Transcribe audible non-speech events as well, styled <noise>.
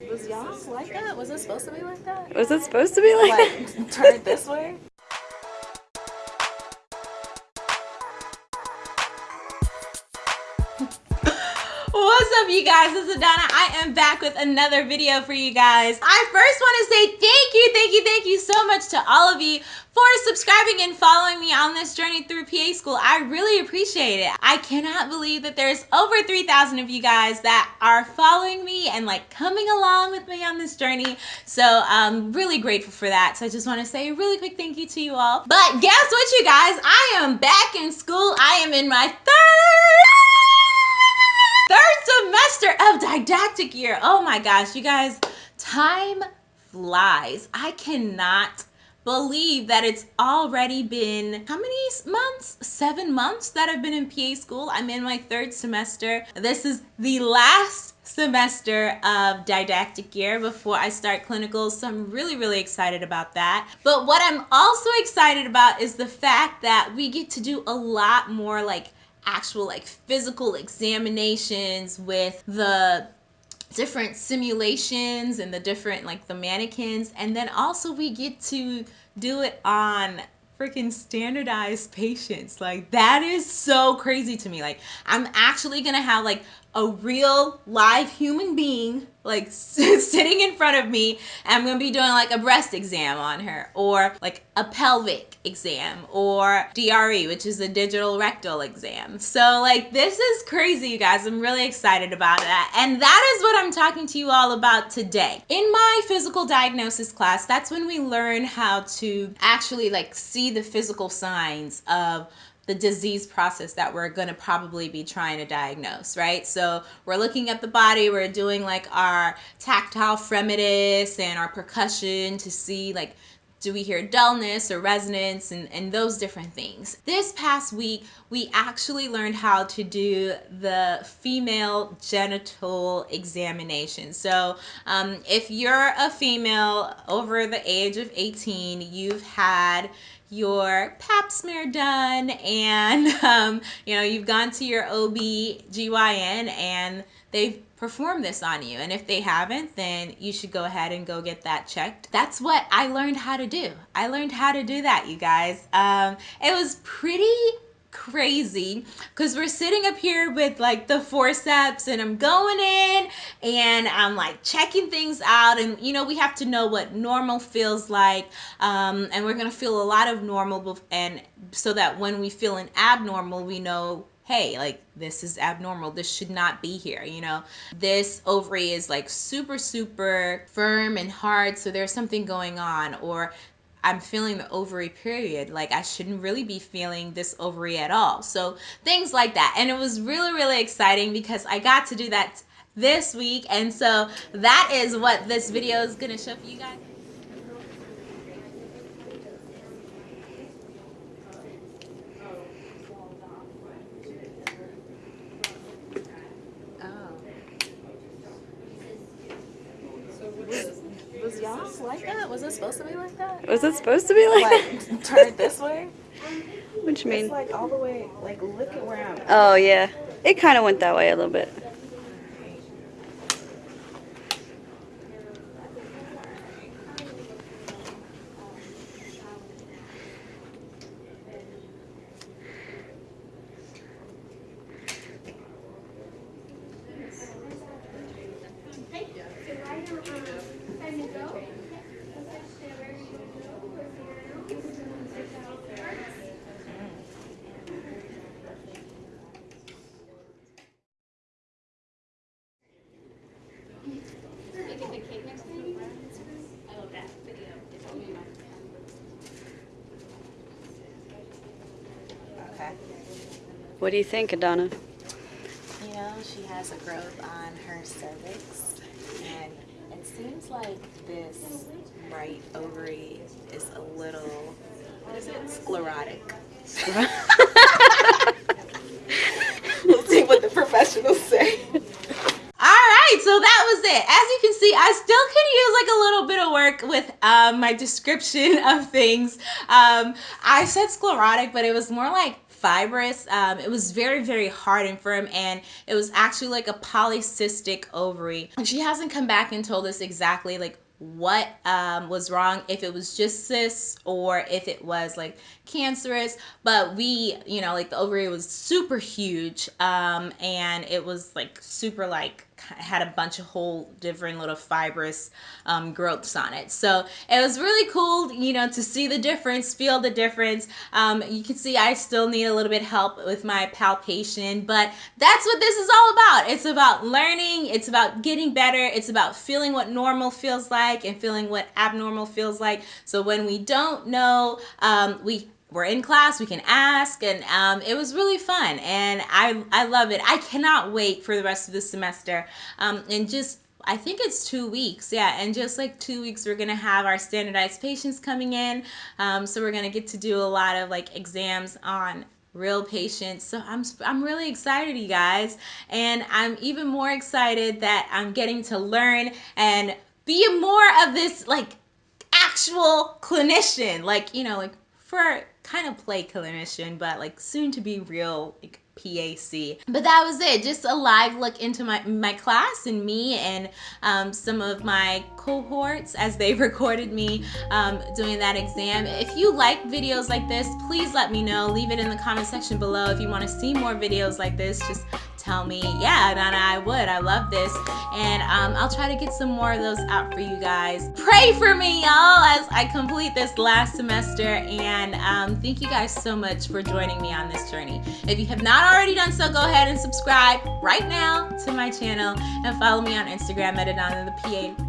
Was y'all like that? Was it supposed to be like that? Was it supposed to be like, Like, turn it this way? What's up you guys, this is Donna. I am back with another video for you guys. I first want to say thank you, thank you, thank you so much to all of you for subscribing and following me on this journey through PA school. I really appreciate it. I cannot believe that there's over 3,000 of you guys that are following me and like coming along with me on this journey. So I'm really grateful for that. So I just want to say a really quick thank you to you all. But guess what you guys, I am back in school. I am in my semester of didactic year. Oh my gosh, you guys, time flies. I cannot believe that it's already been how many months? Seven months that I've been in PA school. I'm in my third semester. This is the last semester of didactic year before I start clinicals. So I'm really, really excited about that. But what I'm also excited about is the fact that we get to do a lot more like actual like physical examinations with the different simulations and the different like the mannequins. And then also we get to do it on freaking standardized patients. Like that is so crazy to me. Like i'm actually gonna have like a real live human being like <laughs> sitting in front of me and I'm gonna be doing like a breast exam on her or like a pelvic exam or DRE which is a digital rectal exam. So like this is crazy you guys. I'm really excited about that. And that is what I'm talking to you all about today. In my physical diagnosis class that's when we learn how to actually like see the physical signs of the disease process that we're going to probably be trying to diagnose, right? So we're looking at the body, we're doing like our tactile fremitus and our percussion to see like do we hear dullness or resonance and, and those different things. This past week, we actually learned how to do the female genital examination. So um, if you're a female over the age of 18, you've had your pap smear done and <laughs> um, you know you've gone to your OB/GYN and they've performed this on you. And if they haven't then you should go ahead and go get that checked. That's what I learned how to do. I learned how to do that you guys. Um, it was pretty crazy because we're sitting up here with like the forceps and I'm going in and I'm like checking things out and you know we have to know what normal feels like um, and we're gonna feel a lot of normal and so that when we feel an abnormal we know hey like this is abnormal. This should not be here you know? This ovary is like super super firm and hard so there's something going on or I'm feeling the ovary period. Like I shouldn't really be feeling this ovary at all. So things like that. And it was really, really exciting because I got to do that this week. And so that is what this video is going to show for you guys. Was like that? Was it supposed to be like that? was it supposed to be like, Like, <laughs> turn it this way? that? What you It's mean? like all the way, like look at where I'm Oh yeah, it kind of went that way a little bit. What do you think, Adana? You know, she has a growth on her cervix, and it seems like this right ovary is a little, what is it, sclerotic. we'll see what the professionals say. All right, so that was it. As you can see, I still could use like a little bit of work with um, my description of things. Um, I said sclerotic, but it was more like fibrous. Um, it was very, very hard and firm, and it was actually like a polycystic ovary. And she hasn't come back and told us exactly like what um, was wrong, if it was just cysts or if it was like cancerous. But we, you know, like the ovary was super huge um, and it was like super like had a bunch of whole different little fibrous um, growths on it. So it was really cool, you know, to see the difference, feel the difference. Um, you can see I still need a little bit help with my palpation, but that's what this is all about. It's about learning, it's about getting better, it's about feeling what normal feels like and feeling what abnormal feels like. So when we don't know, um, we we're in class we can ask and um, it was really fun and I, I love it i cannot wait for the rest of the semester um, and just I think it's two weeks, yeah. And just like two weeks, we're gonna have our standardized patients coming in. Um, so we're gonna get to do a lot of like exams on real patients. So I'm I'm really excited, you guys, and I'm even more excited that I'm getting to learn and be more of this like actual clinician, like you know, like for kind of play clinician, but like soon to be real like PAC. But that was it, just a live look into my, my class and me and um, some of my cohorts as they <laughs> recorded me um, doing that exam. If you like videos like this, please let me know. Leave it in the comment section below if you want to see more videos like this. Just tell me, yeah, Donna, I would. I love this. And um, I'll try to get some more of those out for you guys. Pray for me, y'all, as I complete this last semester. And um, thank you guys so much for joining me on this journey. If you have not already done so, go ahead and subscribe right now to my channel and follow me on Instagram at Adana the PA